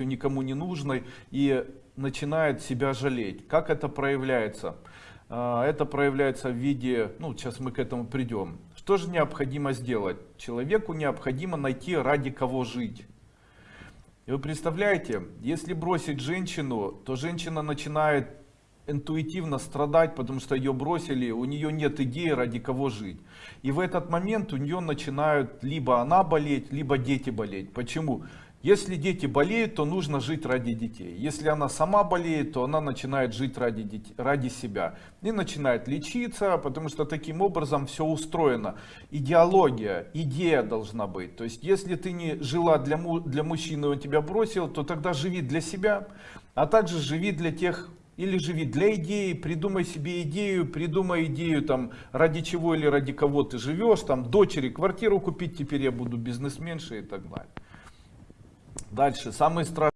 никому не нужной и начинает себя жалеть. Как это проявляется? А, Это проявляется в виде, ну сейчас мы к этому придем. Что же необходимо сделать? Человеку необходимо найти ради кого жить. И вы представляете, если бросить женщину, то женщина начинает интуитивно страдать, потому что ее бросили, у нее нет идеи, ради кого жить. И в этот момент у нее начинают либо она болеть, либо дети болеть. Почему? Если дети болеют, то нужно жить ради детей. Если она сама болеет, то она начинает жить ради, детей, ради себя. И начинает лечиться, потому что таким образом все устроено. Идеология, идея должна быть. То есть, если ты не жила для, для мужчины, он тебя бросил, то тогда живи для себя, а также живи для тех или живи для идеи, придумай себе идею, придумай идею там ради чего или ради кого ты живешь, там дочери квартиру купить, теперь я буду бизнесменшей и так далее. Дальше, самый страшный.